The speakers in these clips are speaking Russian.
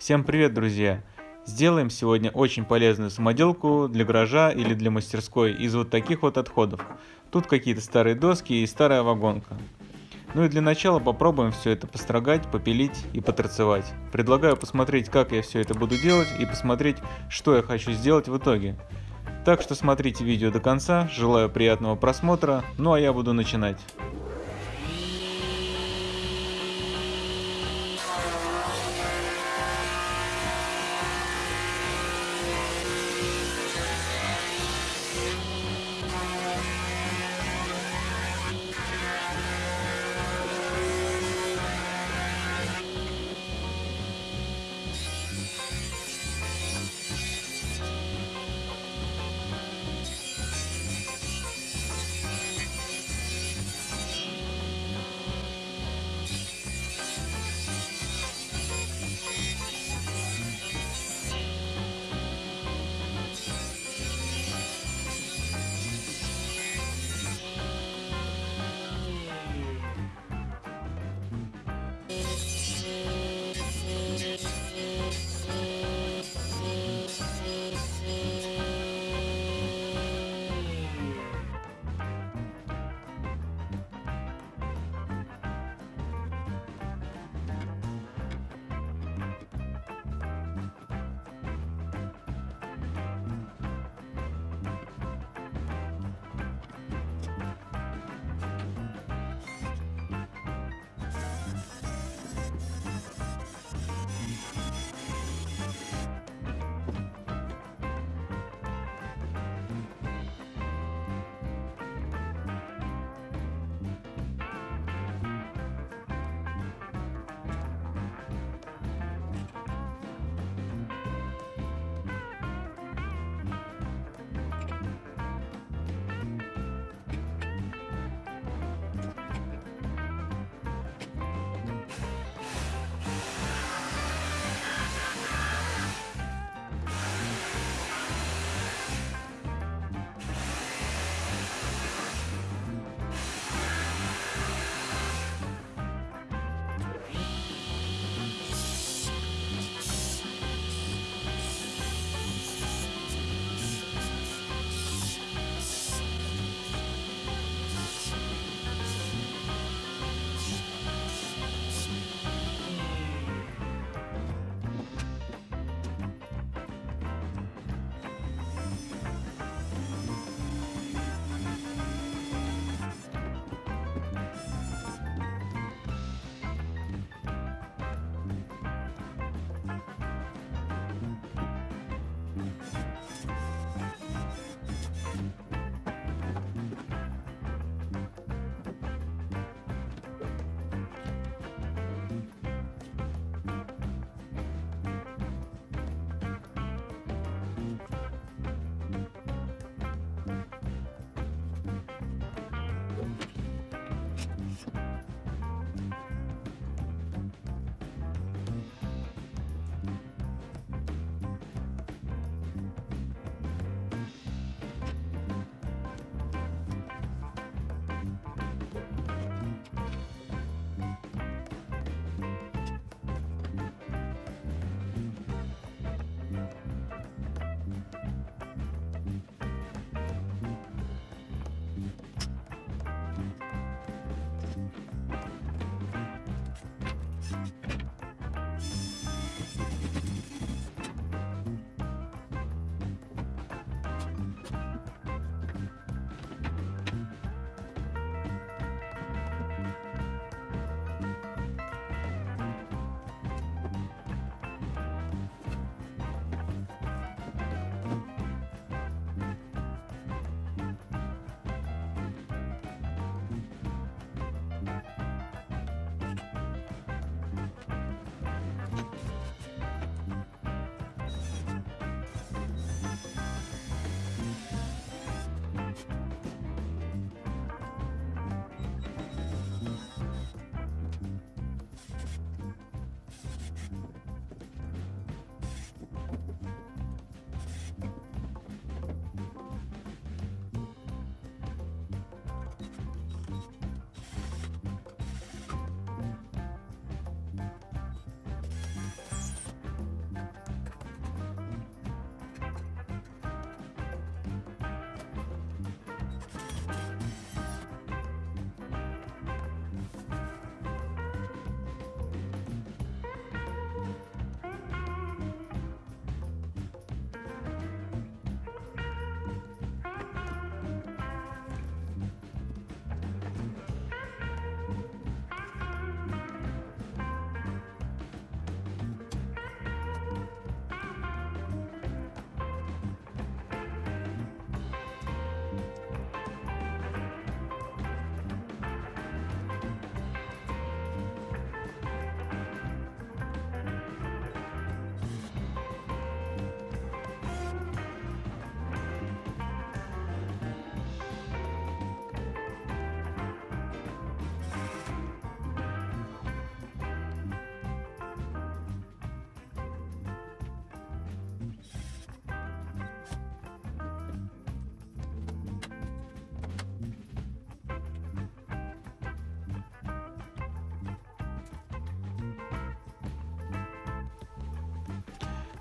Всем привет, друзья! Сделаем сегодня очень полезную самоделку для гаража или для мастерской из вот таких вот отходов. Тут какие-то старые доски и старая вагонка. Ну и для начала попробуем все это построгать, попилить и поторцевать. Предлагаю посмотреть, как я все это буду делать и посмотреть, что я хочу сделать в итоге. Так что смотрите видео до конца, желаю приятного просмотра, ну а я буду начинать.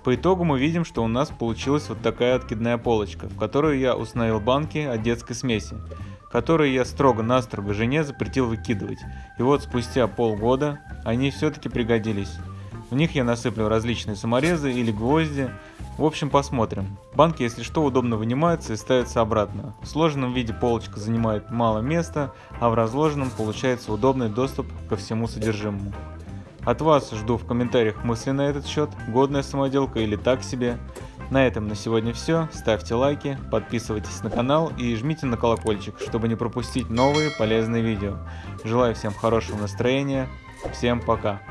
По итогу мы видим, что у нас получилась вот такая откидная полочка, в которую я установил банки от детской смеси, которые я строго-настрого жене запретил выкидывать. И вот спустя полгода они все-таки пригодились. В них я насыплю различные саморезы или гвозди. В общем, посмотрим. Банки, если что, удобно вынимаются и ставятся обратно. В сложенном виде полочка занимает мало места, а в разложенном получается удобный доступ ко всему содержимому. От вас жду в комментариях мысли на этот счет, годная самоделка или так себе. На этом на сегодня все. Ставьте лайки, подписывайтесь на канал и жмите на колокольчик, чтобы не пропустить новые полезные видео. Желаю всем хорошего настроения. Всем пока.